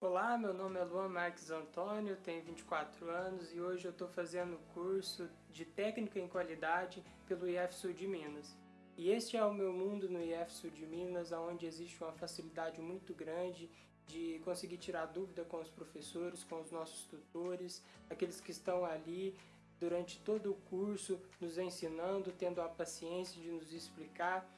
Olá, meu nome é Luan Marques Antônio, tenho 24 anos e hoje eu estou fazendo o curso de Técnica em Qualidade pelo IF Sul de Minas. E este é o meu mundo no IF Sul de Minas, onde existe uma facilidade muito grande de conseguir tirar dúvida com os professores, com os nossos tutores, aqueles que estão ali durante todo o curso nos ensinando, tendo a paciência de nos explicar.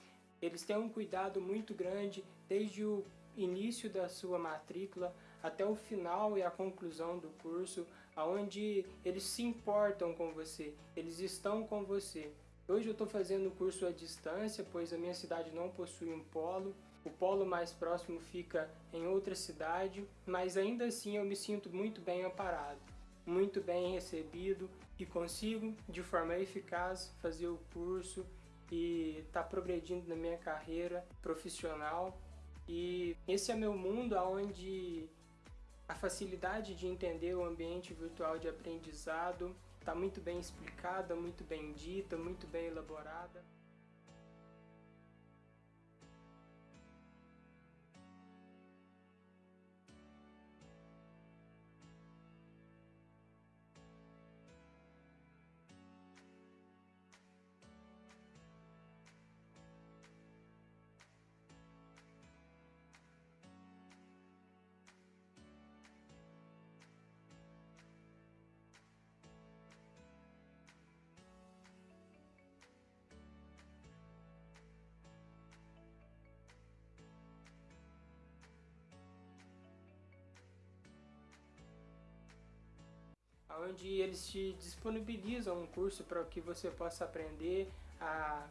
Eles têm um cuidado muito grande desde o início da sua matrícula até o final e a conclusão do curso, onde eles se importam com você, eles estão com você. Hoje eu estou fazendo o curso à distância, pois a minha cidade não possui um polo. O polo mais próximo fica em outra cidade, mas ainda assim eu me sinto muito bem amparado, muito bem recebido e consigo, de forma eficaz, fazer o curso e estar tá progredindo na minha carreira profissional e esse é meu mundo onde a facilidade de entender o ambiente virtual de aprendizado está muito bem explicada, muito bem dita, muito bem elaborada. Onde eles te disponibilizam um curso para que você possa aprender a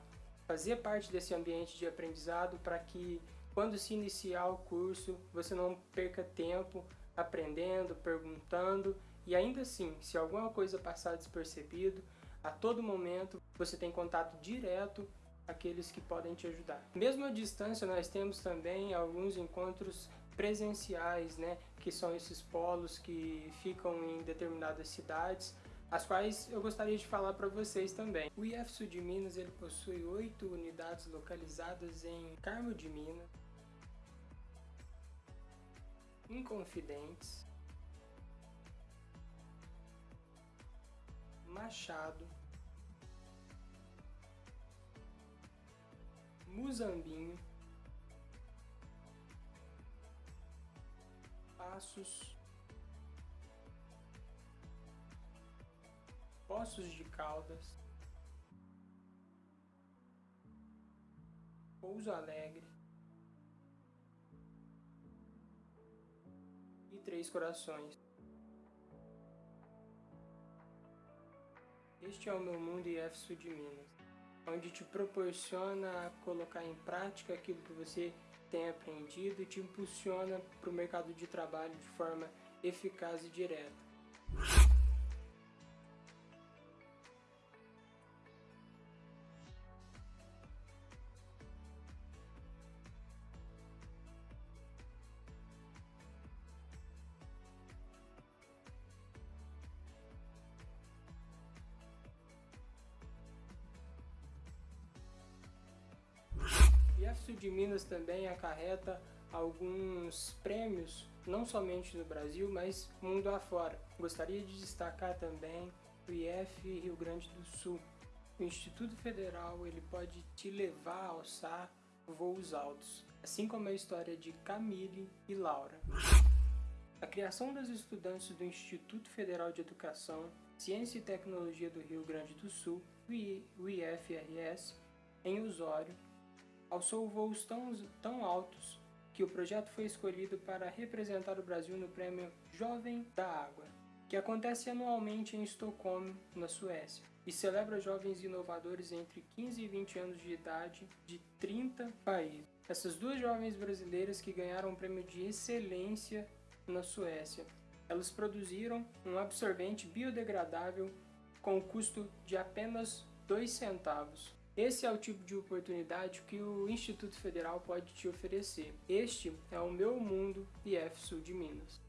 fazer parte desse ambiente de aprendizado para que quando se iniciar o curso você não perca tempo aprendendo, perguntando e ainda assim, se alguma coisa passar despercebido, a todo momento você tem contato direto aqueles que podem te ajudar. Mesmo à distância, nós temos também alguns encontros presenciais, né, que são esses polos que ficam em determinadas cidades, as quais eu gostaria de falar para vocês também. O IF Sul de Minas ele possui oito unidades localizadas em Carmo de Minas, Inconfidentes, Machado, Muzambinho, Passos, Poços de Caldas, Pouso Alegre. E Três Corações. Este é o meu mundo IF Sul de Minas onde te proporciona colocar em prática aquilo que você tem aprendido e te impulsiona para o mercado de trabalho de forma eficaz e direta. E Sul de Minas também acarreta alguns prêmios, não somente no Brasil, mas mundo afora. Gostaria de destacar também o IF Rio Grande do Sul. O Instituto Federal ele pode te levar a alçar voos altos, assim como a história de Camille e Laura. A criação dos estudantes do Instituto Federal de Educação, Ciência e Tecnologia do Rio Grande do Sul, o IFRS, em Osório, alçou voos tão, tão altos que o projeto foi escolhido para representar o Brasil no prêmio Jovem da Água, que acontece anualmente em Estocolmo, na Suécia, e celebra jovens inovadores entre 15 e 20 anos de idade de 30 países. Essas duas jovens brasileiras que ganharam o prêmio de excelência na Suécia, elas produziram um absorvente biodegradável com custo de apenas 2 centavos, esse é o tipo de oportunidade que o Instituto Federal pode te oferecer. Este é o meu mundo IF Sul de Minas.